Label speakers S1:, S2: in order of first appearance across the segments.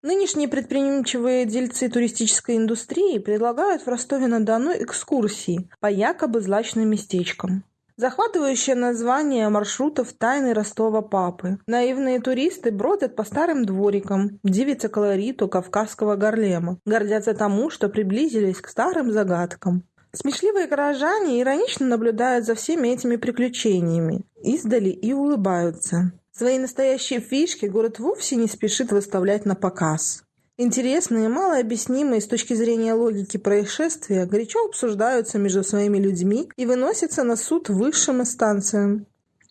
S1: Нынешние предприимчивые дельцы туристической индустрии предлагают в Ростове-на-Дону экскурсии по якобы злачным местечкам. Захватывающее название маршрутов «Тайны Ростова Папы». Наивные туристы бродят по старым дворикам, дивятся колориту кавказского горлема, гордятся тому, что приблизились к старым загадкам. Смешливые горожане иронично наблюдают за всеми этими приключениями, издали и улыбаются. Свои настоящие фишки город вовсе не спешит выставлять на показ. Интересные, малообъяснимые с точки зрения логики происшествия горячо обсуждаются между своими людьми и выносятся на суд высшим инстанциям.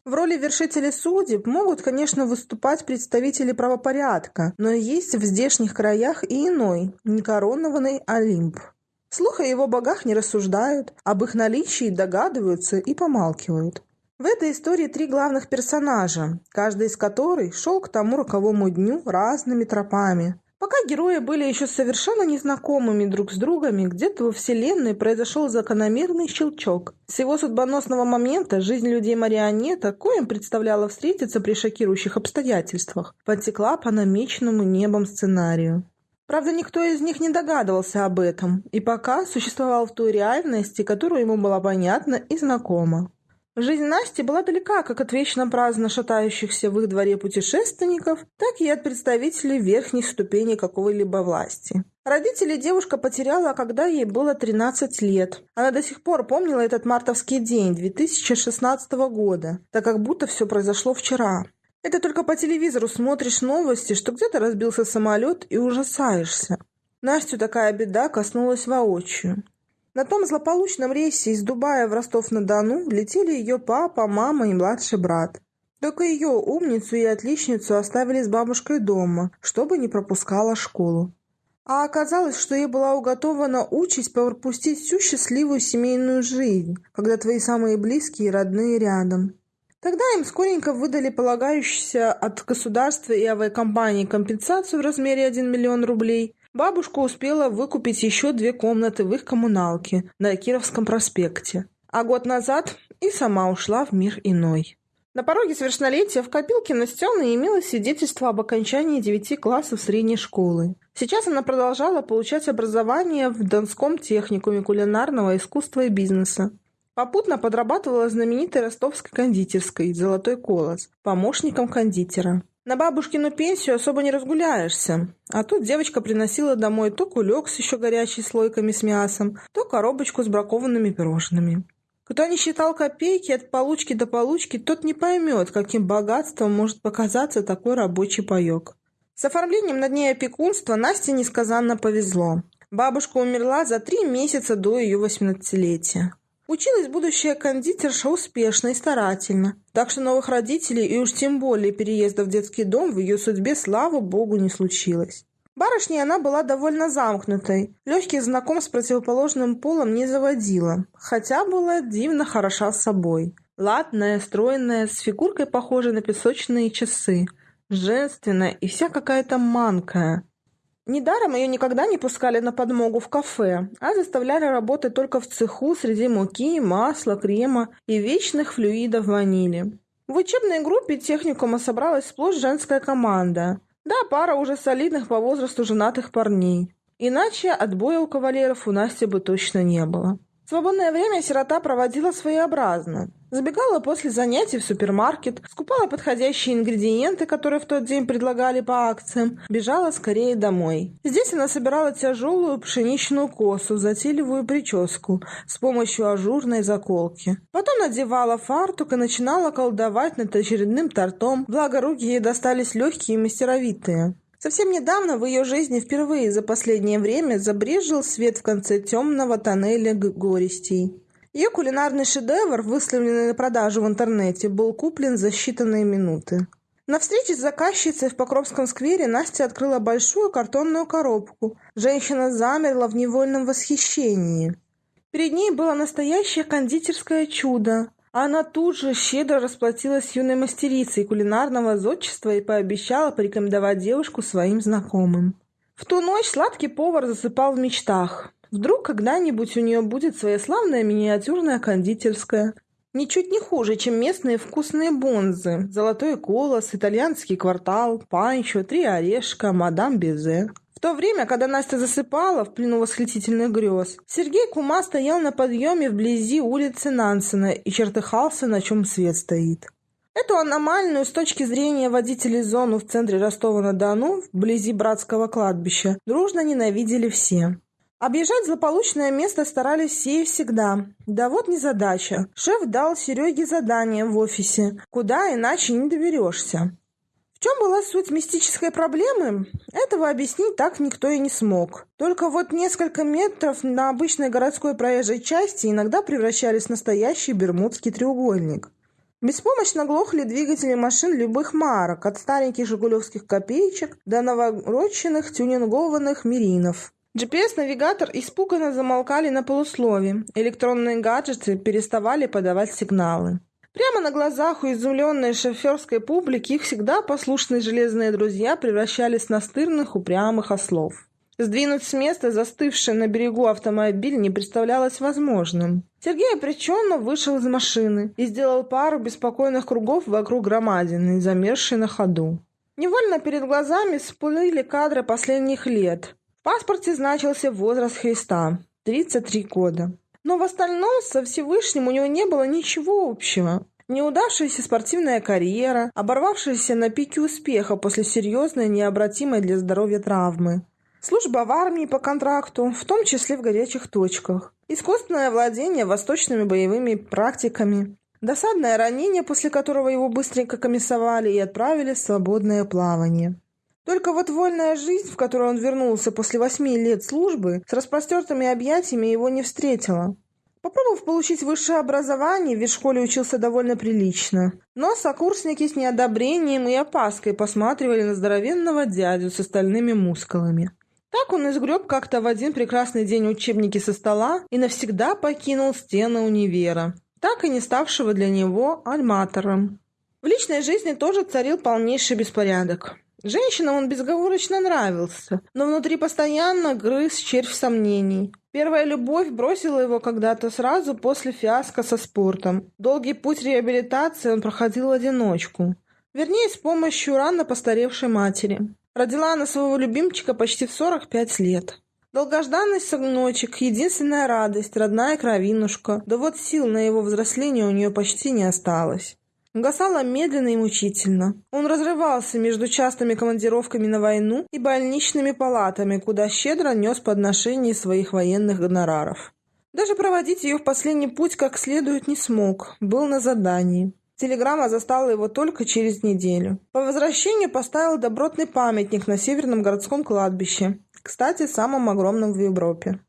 S1: В роли вершителей судеб могут, конечно, выступать представители правопорядка, но есть в здешних краях и иной, некоронованный Олимп. Слух о его богах не рассуждают, об их наличии догадываются и помалкивают. В этой истории три главных персонажа, каждый из которых шел к тому роковому дню разными тропами, Пока герои были еще совершенно незнакомыми друг с другом, где-то во Вселенной произошел закономерный щелчок. С его судьбоносного момента жизнь людей-марионета, коим представляла встретиться при шокирующих обстоятельствах, потекла по намеченному небом сценарию. Правда, никто из них не догадывался об этом, и пока существовал в той реальности, которая ему была понятна и знакома. Жизнь Насти была далека как от вечно праздно шатающихся в их дворе путешественников, так и от представителей верхних ступеней какой-либо власти. Родителей девушка потеряла, когда ей было 13 лет. Она до сих пор помнила этот мартовский день 2016 года, так как будто все произошло вчера. Это только по телевизору смотришь новости, что где-то разбился самолет и ужасаешься. Настю такая беда коснулась воочию. На том злополучном рейсе из Дубая в Ростов-на-Дону летели ее папа, мама и младший брат. Только ее, умницу и отличницу, оставили с бабушкой дома, чтобы не пропускала школу. А оказалось, что ей была уготована участь пропустить всю счастливую семейную жизнь, когда твои самые близкие и родные рядом. Тогда им скоренько выдали полагающуюся от государства и авиакомпании компенсацию в размере 1 миллион рублей, Бабушка успела выкупить еще две комнаты в их коммуналке на Кировском проспекте. А год назад и сама ушла в мир иной. На пороге совершеннолетия в копилке Настены имелось свидетельство об окончании девяти классов средней школы. Сейчас она продолжала получать образование в Донском техникуме кулинарного искусства и бизнеса. Попутно подрабатывала знаменитой ростовской кондитерской «Золотой колос» помощником кондитера. На бабушкину пенсию особо не разгуляешься. А тут девочка приносила домой то кулек с еще горячей слойками с мясом, то коробочку с бракованными пирожными. Кто не считал копейки от получки до получки, тот не поймет, каким богатством может показаться такой рабочий паек. С оформлением на дне опекунства Насте несказанно повезло. Бабушка умерла за три месяца до ее восемнадцатилетия. Училась будущая кондитерша успешно и старательно, так что новых родителей и уж тем более переезда в детский дом в ее судьбе, слава богу, не случилось. Барышней она была довольно замкнутой, легких знакомств с противоположным полом не заводила, хотя была дивно хороша собой. Ладная, стройная, с фигуркой похожей на песочные часы, женственная и вся какая-то манкая. Недаром ее никогда не пускали на подмогу в кафе, а заставляли работать только в цеху среди муки, масла, крема и вечных флюидов ванили. В учебной группе техникума собралась сплошь женская команда. Да, пара уже солидных по возрасту женатых парней. Иначе отбоя у кавалеров у Насти бы точно не было. Свободное время сирота проводила своеобразно. Забегала после занятий в супермаркет, скупала подходящие ингредиенты, которые в тот день предлагали по акциям, бежала скорее домой. Здесь она собирала тяжелую пшеничную косу, затейливую прическу с помощью ажурной заколки. Потом надевала фартук и начинала колдовать над очередным тортом, благо руки ей достались легкие и мастеровитые. Совсем недавно в ее жизни впервые за последнее время забрежил свет в конце темного тоннеля горестей. Ее кулинарный шедевр, выставленный на продажу в интернете, был куплен за считанные минуты. На встрече с заказчицей в Покровском сквере Настя открыла большую картонную коробку. Женщина замерла в невольном восхищении. Перед ней было настоящее кондитерское чудо. Она тут же щедро расплатилась с юной мастерицей кулинарного зодчества и пообещала порекомендовать девушку своим знакомым. В ту ночь сладкий повар засыпал в мечтах. Вдруг когда-нибудь у нее будет своя славная миниатюрная кондитерская. Ничуть не хуже, чем местные вкусные бонзы. Золотой колос, итальянский квартал, панчо, три орешка, мадам Безе. В то время, когда Настя засыпала в плену восхитительных грез, Сергей Кума стоял на подъеме вблизи улицы Нансена и чертыхался, на чем свет стоит. Эту аномальную с точки зрения водителей зону в центре Ростова-на-Дону, вблизи братского кладбища, дружно ненавидели все. Объезжать злополучное место старались все и всегда. Да вот незадача. Шеф дал Сереге задание в офисе, куда иначе не доберешься. В чем была суть мистической проблемы? Этого объяснить так никто и не смог. Только вот несколько метров на обычной городской проезжей части иногда превращались в настоящий бермудский треугольник. Беспомощно глохли двигатели машин любых марок, от стареньких жигулевских копеечек до новороченных тюнингованных миринов. GPS-навигатор испуганно замолкали на полуслове. Электронные гаджеты переставали подавать сигналы. Прямо на глазах у изумленной шоферской публики их всегда послушные железные друзья превращались в настырных упрямых ослов. Сдвинуть с места застывший на берегу автомобиль не представлялось возможным. Сергей опреченно вышел из машины и сделал пару беспокойных кругов вокруг громадины, замерзшей на ходу. Невольно перед глазами всплыли кадры последних лет. В паспорте значился возраст Христа – 33 года. Но в остальном со Всевышним у него не было ничего общего. Неудавшаяся спортивная карьера, оборвавшаяся на пике успеха после серьезной, необратимой для здоровья травмы. Служба в армии по контракту, в том числе в горячих точках. Искусственное владение восточными боевыми практиками. Досадное ранение, после которого его быстренько комиссовали и отправили в свободное плавание. Только вот вольная жизнь, в которую он вернулся после восьми лет службы, с распростертыми объятиями его не встретила. Попробовав получить высшее образование, ведь в школе учился довольно прилично. Но сокурсники с неодобрением и опаской посматривали на здоровенного дядю с остальными мускулами. Так он изгреб как-то в один прекрасный день учебники со стола и навсегда покинул стены универа, так и не ставшего для него альматором. В личной жизни тоже царил полнейший беспорядок. Женщинам он безговорочно нравился, но внутри постоянно грыз червь сомнений. Первая любовь бросила его когда-то сразу после фиаско со спортом. Долгий путь реабилитации он проходил в одиночку. Вернее, с помощью рано постаревшей матери. Родила она своего любимчика почти в 45 лет. Долгожданный сыночек, единственная радость, родная кровинушка. Да вот сил на его взросление у нее почти не осталось. Гасало медленно и мучительно. Он разрывался между частыми командировками на войну и больничными палатами, куда щедро нес подношения своих военных гонораров. Даже проводить ее в последний путь как следует не смог, был на задании. Телеграмма застала его только через неделю. По возвращению поставил добротный памятник на Северном городском кладбище, кстати, самом огромном в Европе.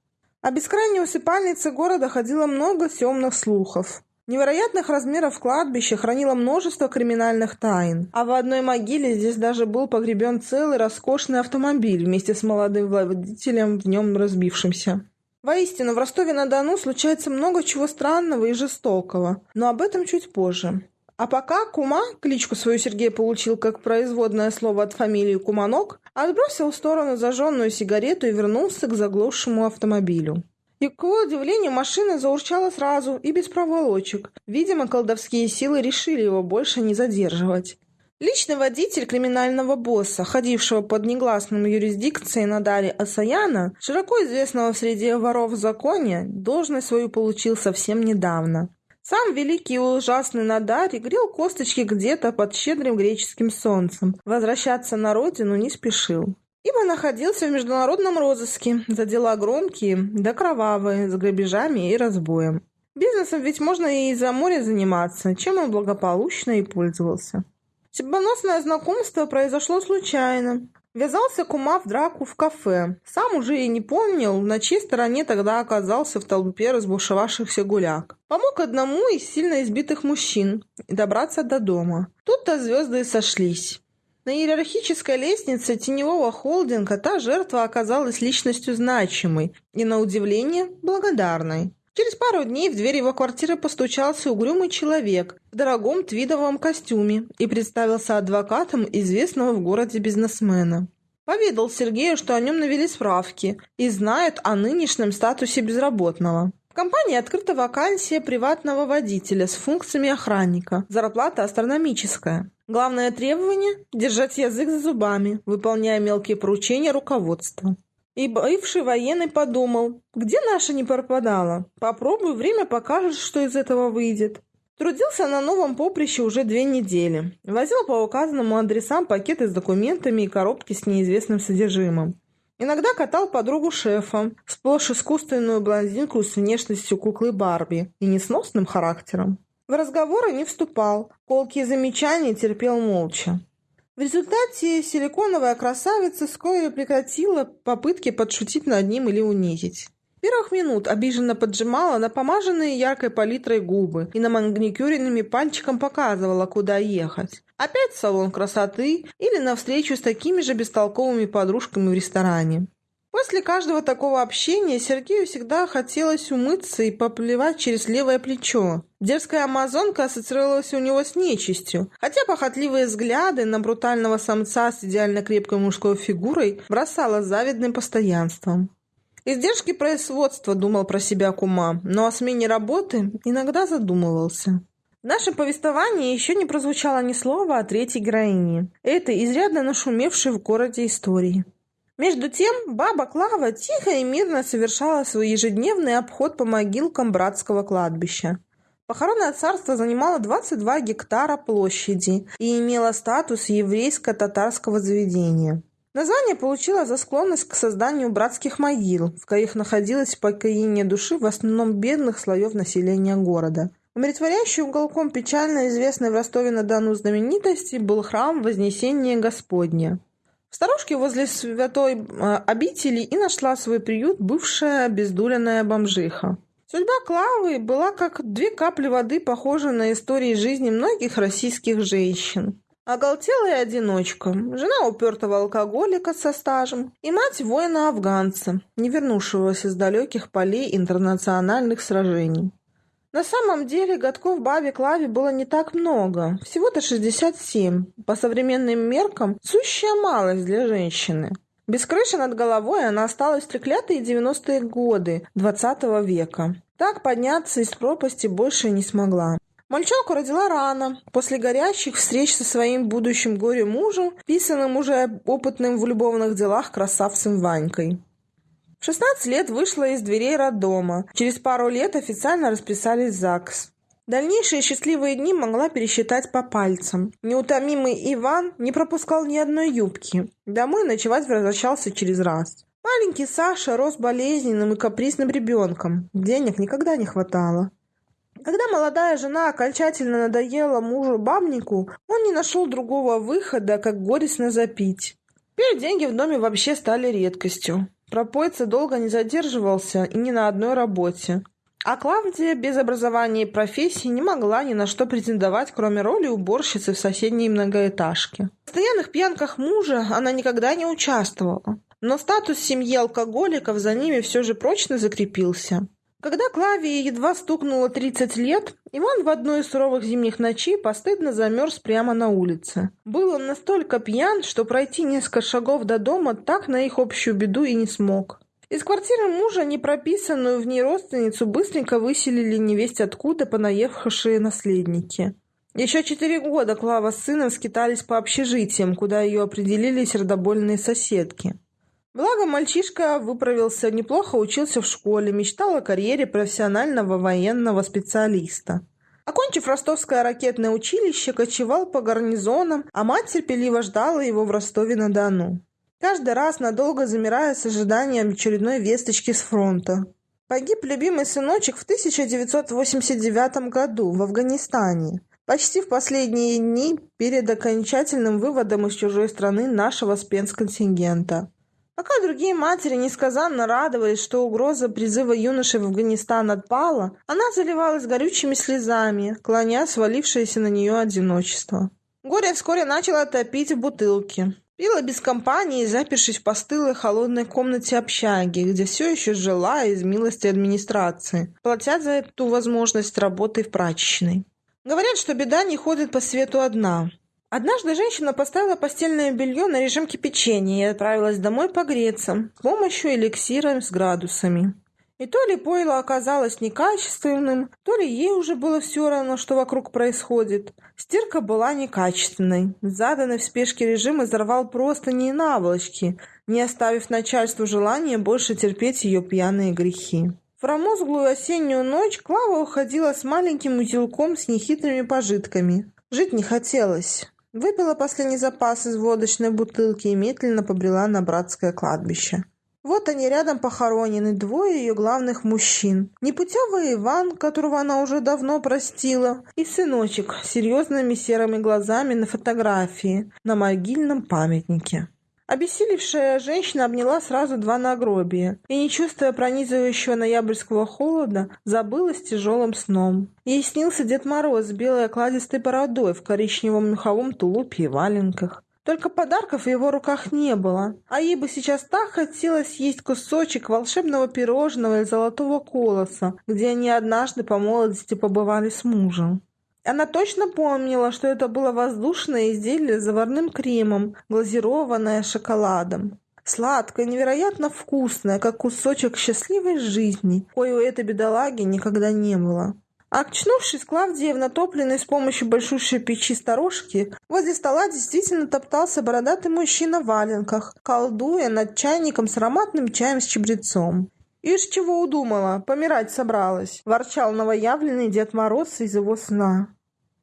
S1: О бескрайней усыпальнице города ходило много темных слухов. Невероятных размеров кладбище хранило множество криминальных тайн, а в одной могиле здесь даже был погребен целый роскошный автомобиль вместе с молодым водителем в нем разбившимся. Воистину, в Ростове-на-Дону случается много чего странного и жестокого, но об этом чуть позже. А пока Кума, кличку свою Сергей получил как производное слово от фамилии Куманок, отбросил в сторону зажженную сигарету и вернулся к заглохшему автомобилю. И, к его удивлению, машина заурчала сразу и без проволочек. Видимо, колдовские силы решили его больше не задерживать. Личный водитель криминального босса, ходившего под негласным юрисдикцией Надари Асаяна, широко известного среди воров в законе, должность свою получил совсем недавно. Сам великий и ужасный Надари грел косточки где-то под щедрым греческим солнцем. Возвращаться на родину не спешил ибо находился в международном розыске за дела громкие да кровавые, с грабежами и разбоем. Бизнесом ведь можно и из-за моря заниматься, чем он благополучно и пользовался. Судьбоносное знакомство произошло случайно. Ввязался кума в драку в кафе. Сам уже и не помнил, на чьей стороне тогда оказался в толпе разбушевавшихся гуляк. Помог одному из сильно избитых мужчин добраться до дома. Тут-то звезды и сошлись. На иерархической лестнице теневого холдинга та жертва оказалась личностью значимой и, на удивление, благодарной. Через пару дней в дверь его квартиры постучался угрюмый человек в дорогом твидовом костюме и представился адвокатом известного в городе бизнесмена. Поведал Сергею, что о нем навели справки и знают о нынешнем статусе безработного. компании открыта вакансия приватного водителя с функциями охранника. Зарплата астрономическая. Главное требование – держать язык за зубами, выполняя мелкие поручения руководства. И бывший военный подумал, где наша не пропадала? Попробуй, время покажет, что из этого выйдет. Трудился на новом поприще уже две недели. Возил по указанному адресам пакеты с документами и коробки с неизвестным содержимым. Иногда катал подругу шефа, сплошь искусственную блондинку с внешностью куклы Барби и несносным характером. В разговоры не вступал, колкие замечания терпел молча. В результате силиконовая красавица вскоре прекратила попытки подшутить над ним или унизить первых минут обиженно поджимала на помаженные яркой палитрой губы и на маникюренными пальчиком показывала, куда ехать. Опять в салон красоты или на встречу с такими же бестолковыми подружками в ресторане. После каждого такого общения Сергею всегда хотелось умыться и поплевать через левое плечо. Дерзкая амазонка ассоциировалась у него с нечистью, хотя похотливые взгляды на брутального самца с идеально крепкой мужской фигурой бросала завидным постоянством. Издержки производства думал про себя кума, но о смене работы иногда задумывался. В нашем повествовании еще не прозвучало ни слова о третьей героине, этой изрядно нашумевшей в городе истории. Между тем, баба Клава тихо и мирно совершала свой ежедневный обход по могилкам братского кладбища. Похоронное царство занимало 22 гектара площади и имело статус еврейско-татарского заведения. Название получила за склонность к созданию братских могил, в коих находилось покоение души в основном бедных слоев населения города. Умиротворяющим уголком печально известной в Ростове-на-Дону знаменитости был храм Вознесения Господня. В сторожке возле святой э, обители и нашла свой приют бывшая обездуленная бомжиха. Судьба Клавы была как две капли воды, похожа на истории жизни многих российских женщин. Оголтелая одиночка, жена упертого алкоголика со стажем и мать воина-афганца, не вернувшегося с далеких полей интернациональных сражений. На самом деле годков бабе Клаве было не так много, всего-то 67. По современным меркам сущая малость для женщины. Без крыши над головой она осталась в треклятые 90-е годы 20 -го века. Так подняться из пропасти больше не смогла. Мальчонку родила рано, после горячих встреч со своим будущим горе-мужем, писанным уже опытным в любовных делах красавцем Ванькой. В 16 лет вышла из дверей роддома. Через пару лет официально расписались в ЗАГС. Дальнейшие счастливые дни могла пересчитать по пальцам. Неутомимый Иван не пропускал ни одной юбки. Домой ночевать возвращался через раз. Маленький Саша рос болезненным и капризным ребенком. Денег никогда не хватало. Когда молодая жена окончательно надоела мужу-бабнику, он не нашел другого выхода, как горестно запить. Теперь деньги в доме вообще стали редкостью. Пропойца долго не задерживался и ни на одной работе. А Клавдия без образования и профессии не могла ни на что претендовать, кроме роли уборщицы в соседней многоэтажке. В постоянных пьянках мужа она никогда не участвовала. Но статус семьи алкоголиков за ними все же прочно закрепился. Когда Клавии едва стукнуло 30 лет, Иван в одной из суровых зимних ночей постыдно замерз прямо на улице. Был он настолько пьян, что пройти несколько шагов до дома так на их общую беду и не смог. Из квартиры мужа непрописанную в ней родственницу быстренько выселили невесть откуда понаехавшие наследники. Еще четыре года Клава с сыном скитались по общежитиям, куда ее определили сердобольные соседки. Благо, мальчишка выправился неплохо, учился в школе, мечтал о карьере профессионального военного специалиста. Окончив ростовское ракетное училище, кочевал по гарнизонам, а мать терпеливо ждала его в Ростове-на-Дону. Каждый раз надолго замирая с ожиданием очередной весточки с фронта. Погиб любимый сыночек в 1989 году в Афганистане, почти в последние дни перед окончательным выводом из чужой страны нашего спецконтингента. Пока другие матери несказанно радовались, что угроза призыва юноши в Афганистан отпала, она заливалась горючими слезами, клоня свалившееся на нее одиночество. Горе вскоре начало топить в бутылке. Пила без компании, запершись в постылой холодной комнате общаги, где все еще жила из милости администрации, платя за эту возможность работы в прачечной. Говорят, что беда не ходит по свету одна. Однажды женщина поставила постельное белье на режим кипячения и отправилась домой погреться с помощью эликсира с градусами. И то ли пойло оказалось некачественным, то ли ей уже было все равно, что вокруг происходит. Стирка была некачественной. Заданный в спешке режим изорвал просто не наволочки, не оставив начальству желания больше терпеть ее пьяные грехи. В промозглую осеннюю ночь Клава уходила с маленьким узелком с нехитрыми пожитками. Жить не хотелось. Выпила последний запас из водочной бутылки и медленно побрела на братское кладбище. Вот они рядом похоронены, двое ее главных мужчин. Непутевый Иван, которого она уже давно простила, и сыночек с серьезными серыми глазами на фотографии на могильном памятнике. Обессилевшая женщина обняла сразу два нагробия и, не чувствуя пронизывающего ноябрьского холода, забылась тяжелым сном. Ей снился Дед Мороз с белой окладистой бородой в коричневом меховом тулупе и валенках. Только подарков в его руках не было, а ей бы сейчас так хотелось есть кусочек волшебного пирожного из золотого колоса, где они однажды по молодости побывали с мужем. Она точно помнила, что это было воздушное изделие с заварным кремом, глазированное шоколадом. Сладкое, невероятно вкусное, как кусочек счастливой жизни, кое у этой бедолаги никогда не было. Очнувшись, Клавдия в натопленной с помощью большущей печи сторожки, возле стола действительно топтался бородатый мужчина в валенках, колдуя над чайником с ароматным чаем с чабрецом. «Ишь, чего удумала? Помирать собралась!» – ворчал новоявленный Дед Мороз из его сна.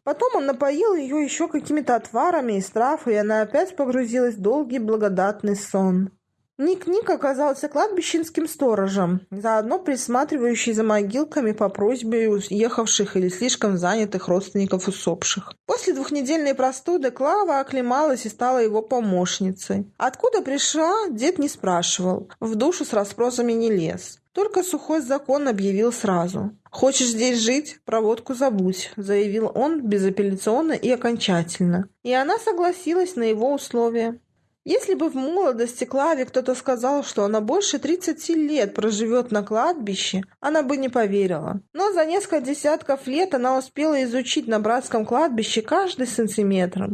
S1: Потом он напоил ее еще какими-то отварами из трав, и она опять погрузилась в долгий благодатный сон. Ник-Ник оказался кладбищенским сторожем, заодно присматривающий за могилками по просьбе уехавших или слишком занятых родственников усопших. После двухнедельной простуды Клава оклемалась и стала его помощницей. Откуда пришла, дед не спрашивал, в душу с расспросами не лез. Только сухой закон объявил сразу. «Хочешь здесь жить? Проводку забудь», — заявил он безапелляционно и окончательно. И она согласилась на его условия. Если бы в молодости Клаве кто-то сказал, что она больше 30 лет проживет на кладбище, она бы не поверила. Но за несколько десятков лет она успела изучить на братском кладбище каждый сантиметр.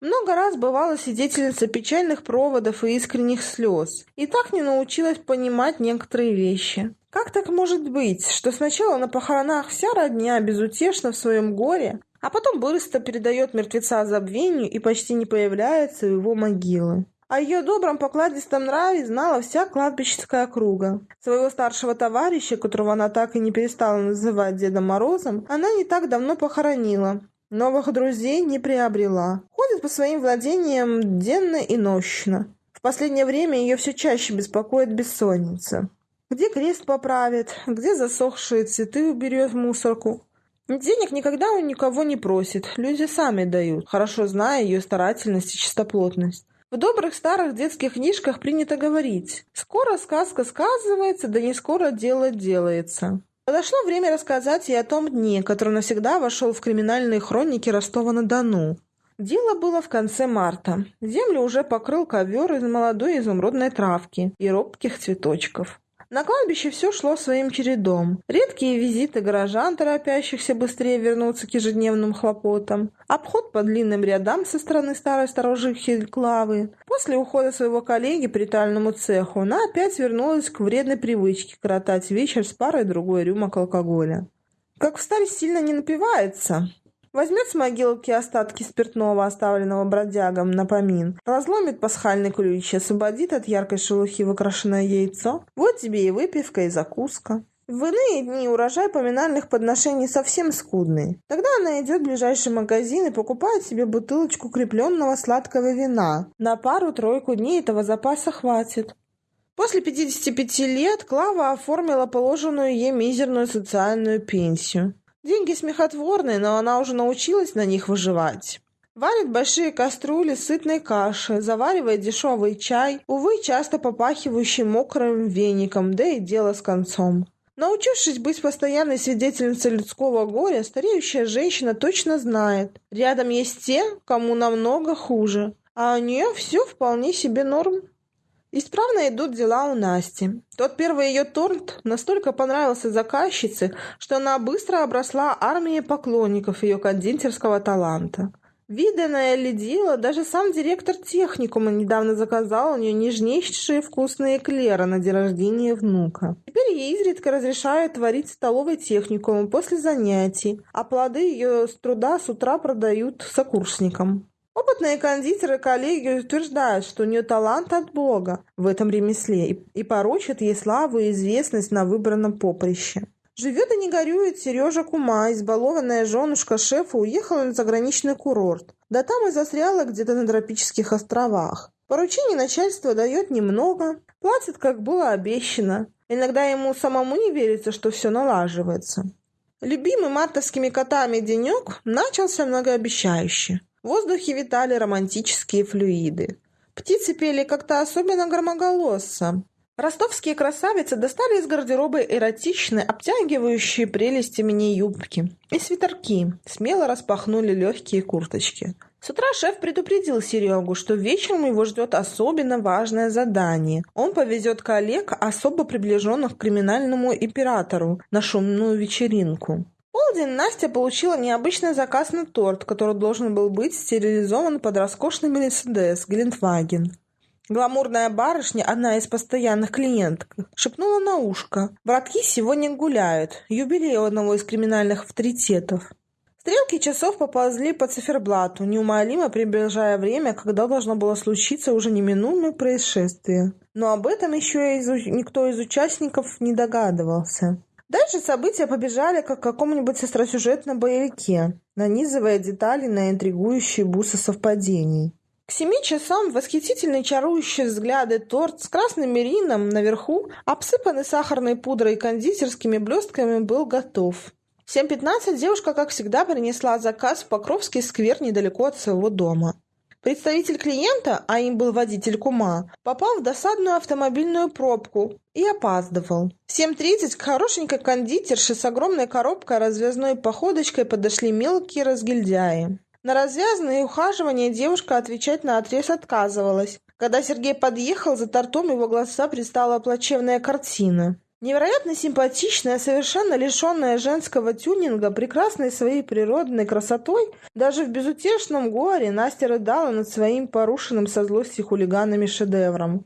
S1: Много раз бывала свидетельница печальных проводов и искренних слез, и так не научилась понимать некоторые вещи. Как так может быть, что сначала на похоронах вся родня безутешна в своем горе, а потом быстро передает мертвеца забвению и почти не появляется у его могилы. О ее добром покладистом нраве знала вся кладбищенская округа. Своего старшего товарища, которого она так и не перестала называть Дедом Морозом, она не так давно похоронила. Новых друзей не приобрела. Ходит по своим владениям денно и нощно. В последнее время ее все чаще беспокоит бессонница. Где крест поправит, где засохшие цветы уберет в мусорку, Денег никогда у никого не просит, люди сами дают, хорошо зная ее старательность и чистоплотность. В добрых старых детских книжках принято говорить «Скоро сказка сказывается, да не скоро дело делается». Подошло время рассказать и о том дне, который навсегда вошел в криминальные хроники Ростова-на-Дону. Дело было в конце марта. Землю уже покрыл ковер из молодой изумрудной травки и робких цветочков. На кладбище все шло своим чередом. Редкие визиты горожан, торопящихся быстрее вернуться к ежедневным хлопотам. Обход по длинным рядам со стороны старой сторожихи Клавы. После ухода своего коллеги по ритуальному цеху она опять вернулась к вредной привычке коротать вечер с парой другой рюмок алкоголя. Как в старости сильно не напивается, Возьмет с могилки остатки спиртного, оставленного бродягом на помин, разломит пасхальный ключ, освободит от яркой шелухи выкрашенное яйцо. Вот тебе и выпивка, и закуска. В иные дни урожай поминальных подношений совсем скудный. Тогда она идет в ближайший магазин и покупает себе бутылочку крепленного сладкого вина. На пару-тройку дней этого запаса хватит. После 55 лет Клава оформила положенную ей мизерную социальную пенсию. Деньги смехотворные, но она уже научилась на них выживать. Варит большие кастрюли сытной каши, заваривает дешевый чай, увы, часто попахивающий мокрым веником, да и дело с концом. Научившись быть постоянной свидетельницей людского горя, стареющая женщина точно знает, рядом есть те, кому намного хуже, а у нее все вполне себе норм. Исправно идут дела у Насти. Тот первый ее торт настолько понравился заказчице, что она быстро обросла армией поклонников ее кондитерского таланта. Виданное ли дело, даже сам директор техникума недавно заказал у нее нежнейшие вкусные эклеры на день рождения внука. Теперь ей изредка разрешают творить столовой техникума после занятий, а плоды ее с труда с утра продают сокурсникам. Опытные кондитеры коллеги утверждают, что у нее талант от Бога в этом ремесле и поручат ей славу и известность на выбранном поприще. Живет и не горюет Сережа Кума, избалованная женушка шефа уехала на заграничный курорт. Да там и застряла где-то на тропических островах. Поручений начальство дает немного, платит, как было обещано. Иногда ему самому не верится, что все налаживается. Любимый мартовскими котами денек начался многообещающе. В воздухе витали романтические флюиды. Птицы пели как-то особенно громоголосо. Ростовские красавицы достали из гардероба эротичные, обтягивающие прелести мини-юбки и свитерки, смело распахнули легкие курточки. С утра шеф предупредил Серегу, что вечером его ждет особенно важное задание. Он повезет коллег, особо приближенных к криминальному императору, на шумную вечеринку. Полдень Настя получила необычный заказ на торт, который должен был быть стерилизован под роскошный Мерседес Гелендваген. Гламурная барышня, одна из постоянных клиенток, шепнула на ушко. «Братки сегодня гуляют. Юбилей одного из криминальных авторитетов». Стрелки часов поползли по циферблату, неумолимо приближая время, когда должно было случиться уже неминуемое происшествие. Но об этом еще из... никто из участников не догадывался. Дальше события побежали, как в каком-нибудь остросюжетном боевике, нанизывая детали на интригующие бусы совпадений. К семи часам восхитительный чарующий взгляды торт с красным мерином наверху, обсыпанный сахарной пудрой и кондитерскими блестками, был готов. В 7.15 девушка, как всегда, принесла заказ в Покровский сквер недалеко от своего дома. Представитель клиента, а им был водитель Кума, попал в досадную автомобильную пробку и опаздывал. В 7.30 к хорошенькой кондитерше с огромной коробкой развязной походочкой подошли мелкие разгильдяи. На развязанные ухаживания девушка отвечать на отрез отказывалась. Когда Сергей подъехал, за тортом его глаза предстала плачевная картина. Невероятно симпатичная, совершенно лишенная женского тюнинга, прекрасной своей природной красотой, даже в безутешном горе Настя рыдала над своим порушенным со злости хулиганами шедевром.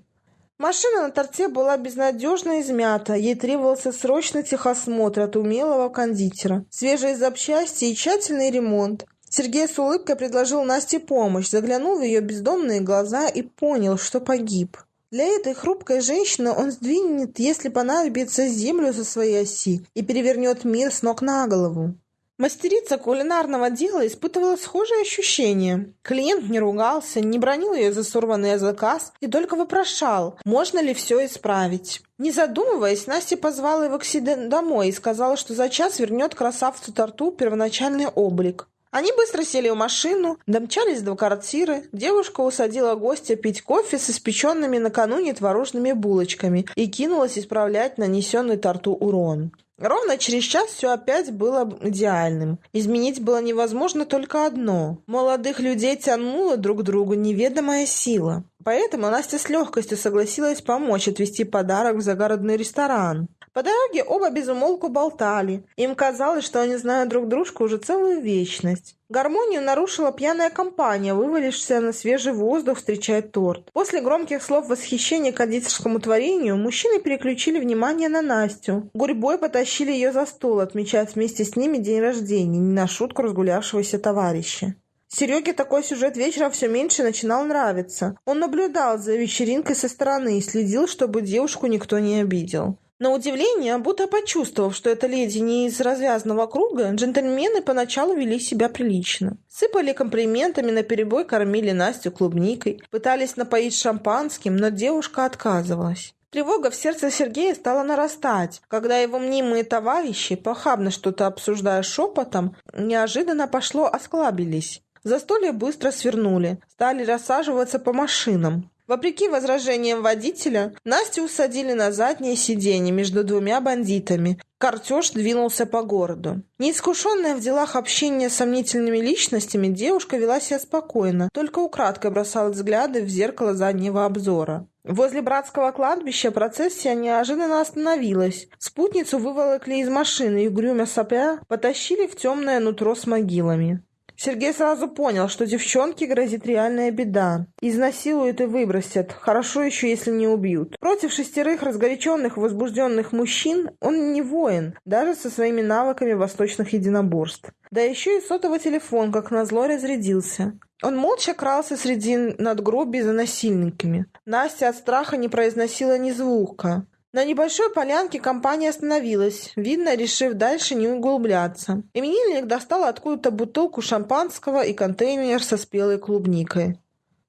S1: Машина на торте была безнадежно измята, ей требовался срочный техосмотр от умелого кондитера, свежие запчасти и тщательный ремонт. Сергей с улыбкой предложил Насте помощь, заглянул в ее бездомные глаза и понял, что погиб. Для этой хрупкой женщины он сдвинет, если понадобится, землю со своей оси и перевернет мир с ног на голову. Мастерица кулинарного дела испытывала схожие ощущения. Клиент не ругался, не бронил ее за сорванный заказ и только вопрошал, можно ли все исправить. Не задумываясь, Настя позвала его к себе домой и сказала, что за час вернет красавцу торту первоначальный облик. Они быстро сели в машину, домчались до квартиры. Девушка усадила гостя пить кофе с испеченными накануне творожными булочками и кинулась исправлять нанесенный торту урон. Ровно через час все опять было идеальным. Изменить было невозможно только одно. Молодых людей тянула друг к другу неведомая сила. Поэтому Настя с легкостью согласилась помочь отвезти подарок в загородный ресторан. По дороге оба безумолку болтали. Им казалось, что они знают друг дружку уже целую вечность. Гармонию нарушила пьяная компания, вывалившаяся на свежий воздух встречать торт. После громких слов восхищения кондитерскому творению мужчины переключили внимание на Настю. Гурьбой потащили ее за стол, отмечать вместе с ними день рождения, не на шутку разгулявшегося товарища. Сереге такой сюжет вечером все меньше начинал нравиться. Он наблюдал за вечеринкой со стороны и следил, чтобы девушку никто не обидел. На удивление, будто почувствовав, что эта леди не из развязанного круга, джентльмены поначалу вели себя прилично. Сыпали комплиментами, наперебой кормили Настю клубникой, пытались напоить шампанским, но девушка отказывалась. Тревога в сердце Сергея стала нарастать, когда его мнимые товарищи, похабно что-то обсуждая шепотом, неожиданно пошло осклабились. Застолье быстро свернули, стали рассаживаться по машинам. Вопреки возражениям водителя, Настю усадили на заднее сиденье между двумя бандитами. Картеж двинулся по городу. Неискушенная в делах общения с сомнительными личностями, девушка вела себя спокойно, только украдкой бросала взгляды в зеркало заднего обзора. Возле братского кладбища процессия неожиданно остановилась. Спутницу выволокли из машины и, угрюмя сопя, потащили в темное нутро с могилами. Сергей сразу понял, что девчонке грозит реальная беда. Изнасилуют и выбросят. Хорошо еще, если не убьют. Против шестерых разгоряченных, возбужденных мужчин он не воин, даже со своими навыками восточных единоборств. Да еще и сотовый телефон, как назло, разрядился. Он молча крался среди надгробий за насильниками. Настя от страха не произносила ни звука. На небольшой полянке компания остановилась, видно, решив дальше не углубляться. Именинник достал откуда-то бутылку шампанского и контейнер со спелой клубникой.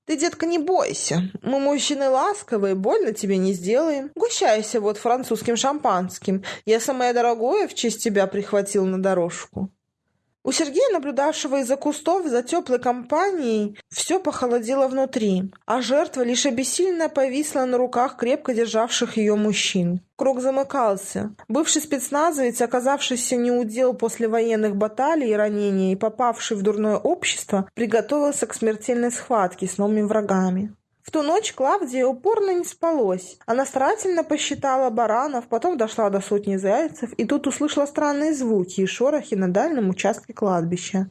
S1: «Ты, детка, не бойся. Мы мужчины ласковые, больно тебе не сделаем. Гущайся вот французским шампанским. Я самое дорогое в честь тебя прихватил на дорожку». У Сергея, наблюдавшего из-за кустов за теплой компанией, все похолодело внутри, а жертва лишь обессиленно повисла на руках крепко державших ее мужчин. Круг замыкался. Бывший спецназовец, оказавшийся неудел после военных баталий и ранений и попавший в дурное общество, приготовился к смертельной схватке с новыми врагами. В ту ночь Клавдия упорно не спалось. Она старательно посчитала баранов, потом дошла до сотни зайцев, и тут услышала странные звуки и шорохи на дальнем участке кладбища.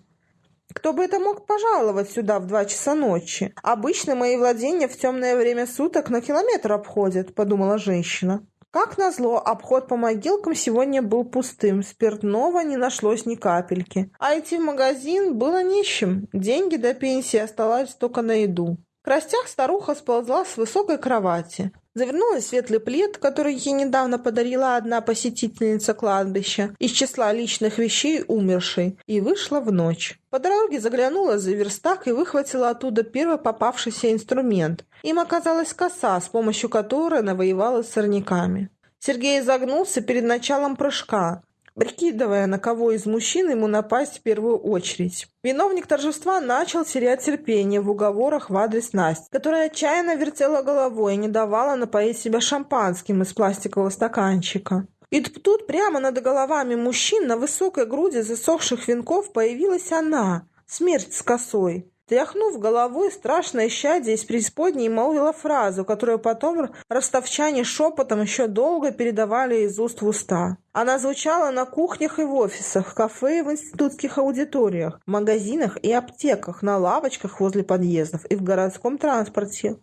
S1: Кто бы это мог пожаловать сюда в два часа ночи? Обычно мои владения в темное время суток на километр обходят, подумала женщина. Как назло, обход по могилкам сегодня был пустым, спиртного не нашлось ни капельки. А идти в магазин было нищим, деньги до пенсии оставались только на еду. К растях старуха сползла с высокой кровати. Завернулась в светлый плед, который ей недавно подарила одна посетительница кладбища из числа личных вещей умершей, и вышла в ночь. По дороге заглянула за верстак и выхватила оттуда первый попавшийся инструмент. Им оказалась коса, с помощью которой навоевала с сорняками. Сергей загнулся перед началом прыжка прикидывая, на кого из мужчин ему напасть в первую очередь. Виновник торжества начал терять терпение в уговорах в адрес Насти, которая отчаянно вертела головой и не давала напоить себя шампанским из пластикового стаканчика. И тут прямо над головами мужчин на высокой груди засохших венков появилась она, смерть с косой. Тряхнув головой, страшное щадие из преисподней молвила фразу, которую потом ростовчане шепотом еще долго передавали из уст в уста. Она звучала на кухнях и в офисах, кафе и в институтских аудиториях, магазинах и аптеках, на лавочках возле подъездов и в городском транспорте.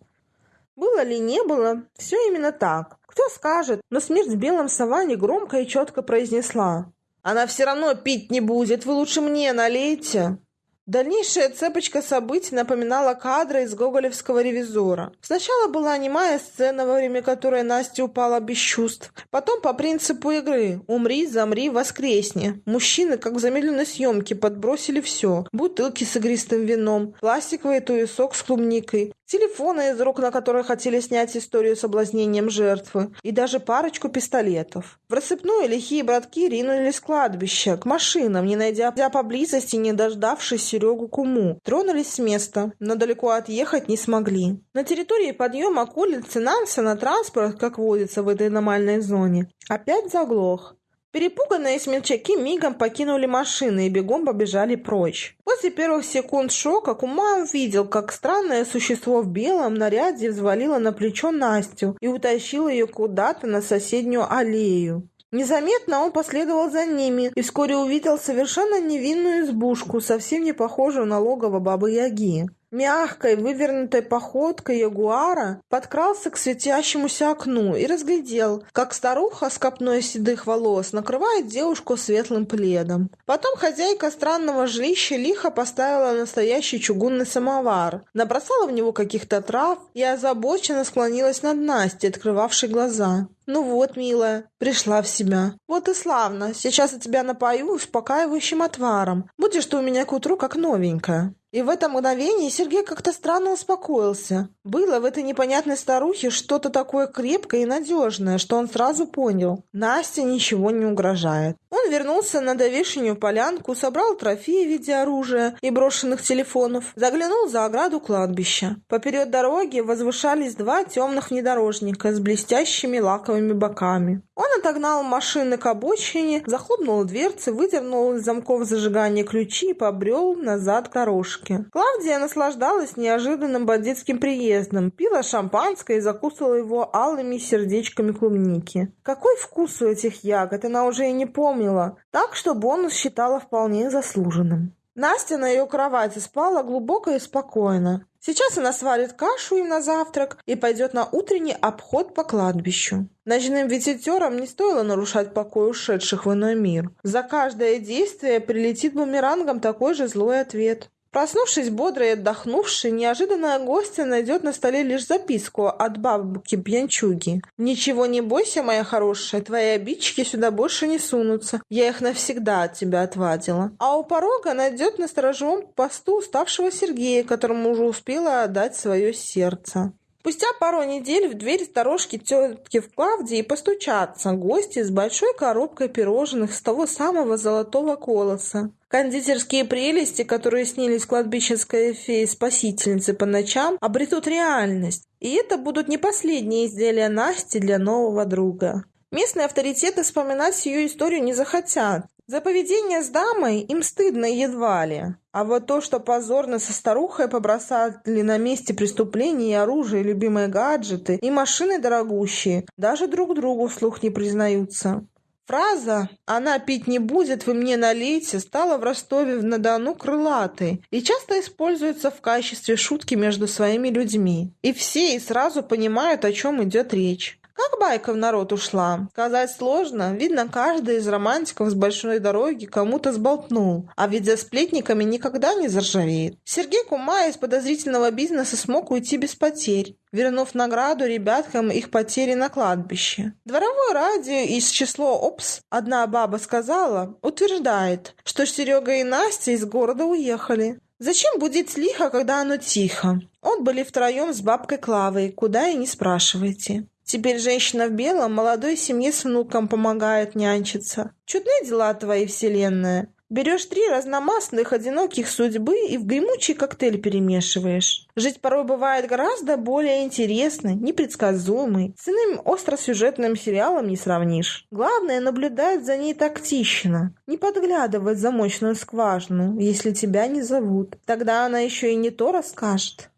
S1: Было ли не было, все именно так. Кто скажет, но смерть в белом саване громко и четко произнесла. «Она все равно пить не будет, вы лучше мне налейте». Дальнейшая цепочка событий напоминала кадры из гоголевского «Ревизора». Сначала была немая сцена, во время которой Настя упала без чувств. Потом по принципу игры «Умри, замри, воскресни». Мужчины, как в замедленной съемке, подбросили все. Бутылки с игристым вином, пластиковый туесок с клубникой, телефоны из рук, на которые хотели снять историю соблазнением жертвы, и даже парочку пистолетов. В рассыпную лихие братки ринулись с кладбища, к машинам, не найдя поблизости, не дождавшись Серегу Куму. Тронулись с места, но далеко отъехать не смогли. На территории подъема к улице Нансена транспорт, как водится в этой аномальной зоне, опять заглох. Перепуганные смельчаки мигом покинули машины и бегом побежали прочь. После первых секунд шока Кума увидел, как странное существо в белом наряде взвалило на плечо Настю и утащило ее куда-то на соседнюю аллею. Незаметно он последовал за ними и вскоре увидел совершенно невинную избушку, совсем не похожую на логово Бабы-Яги. Мягкой, вывернутой походкой ягуара подкрался к светящемуся окну и разглядел, как старуха с копной седых волос накрывает девушку светлым пледом. Потом хозяйка странного жилища лихо поставила настоящий чугунный самовар, набросала в него каких-то трав и озабоченно склонилась над Настей, открывавшей глаза. «Ну вот, милая, пришла в себя. Вот и славно. Сейчас я тебя напою успокаивающим отваром. Будешь ты у меня к утру как новенькая». И в это мгновение Сергей как-то странно успокоился. Было в этой непонятной старухе что-то такое крепкое и надежное, что он сразу понял. Насте ничего не угрожает. Он вернулся на довешенную полянку, собрал трофеи в виде оружия и брошенных телефонов, заглянул за ограду кладбища. Поперед дороги возвышались два темных внедорожника с блестящими лаковыми боками. Он отогнал машины к обочине, захлопнул дверцы, выдернул из замков зажигания ключи и побрел назад к дорожке. Клавдия наслаждалась неожиданным бандитским приездом, пила шампанское и закусывала его алыми сердечками клубники. Какой вкус у этих ягод, она уже и не помнила, так что бонус считала вполне заслуженным. Настя на ее кровати спала глубоко и спокойно. Сейчас она сварит кашу им на завтрак и пойдет на утренний обход по кладбищу. Ночным визитерам не стоило нарушать покой ушедших в иной мир. За каждое действие прилетит бумерангом такой же злой ответ. Проснувшись бодрой и отдохнувшей, неожиданная гостья найдет на столе лишь записку от бабки-пьянчуги. «Ничего не бойся, моя хорошая, твои обидчики сюда больше не сунутся. Я их навсегда от тебя отвадила». А у порога найдет на сторожевом посту уставшего Сергея, которому уже успела отдать свое сердце. Спустя пару недель в дверь сторожки тетки в Клавдии постучатся гости с большой коробкой пирожных с того самого золотого колоса. Кондитерские прелести, которые снились кладбищенской фее-спасительнице по ночам, обретут реальность. И это будут не последние изделия Насти для нового друга. Местные авторитеты вспоминать ее историю не захотят. За поведение с дамой им стыдно едва ли. А вот то, что позорно со старухой побросали на месте преступления и оружие, и любимые гаджеты, и машины дорогущие, даже друг другу вслух не признаются. Фраза «она пить не будет, вы мне налейте» стала в Ростове-на-Дону крылатой и часто используется в качестве шутки между своими людьми. И все и сразу понимают, о чем идет речь. Как байка в народ ушла? Сказать сложно. Видно, каждый из романтиков с большой дороги кому-то сболтнул. А ведь за сплетниками никогда не заржавеет. Сергей Кума из подозрительного бизнеса смог уйти без потерь вернув награду ребяткам их потери на кладбище. Дворовое радио из число ОПС, одна баба сказала, утверждает, что Серега и Настя из города уехали. Зачем будить лихо, когда оно тихо? Он были втроем с бабкой Клавой, куда и не спрашивайте. Теперь женщина в белом молодой семье с внуком помогает нянчиться. Чудные дела твои, вселенная. Берешь три разномастных, одиноких судьбы и в гремучий коктейль перемешиваешь. Жить порой бывает гораздо более интересно, непредсказуемый. С иным остросюжетным сериалом не сравнишь. Главное наблюдать за ней тактично. Не подглядывать в замочную скважину, если тебя не зовут. Тогда она еще и не то расскажет.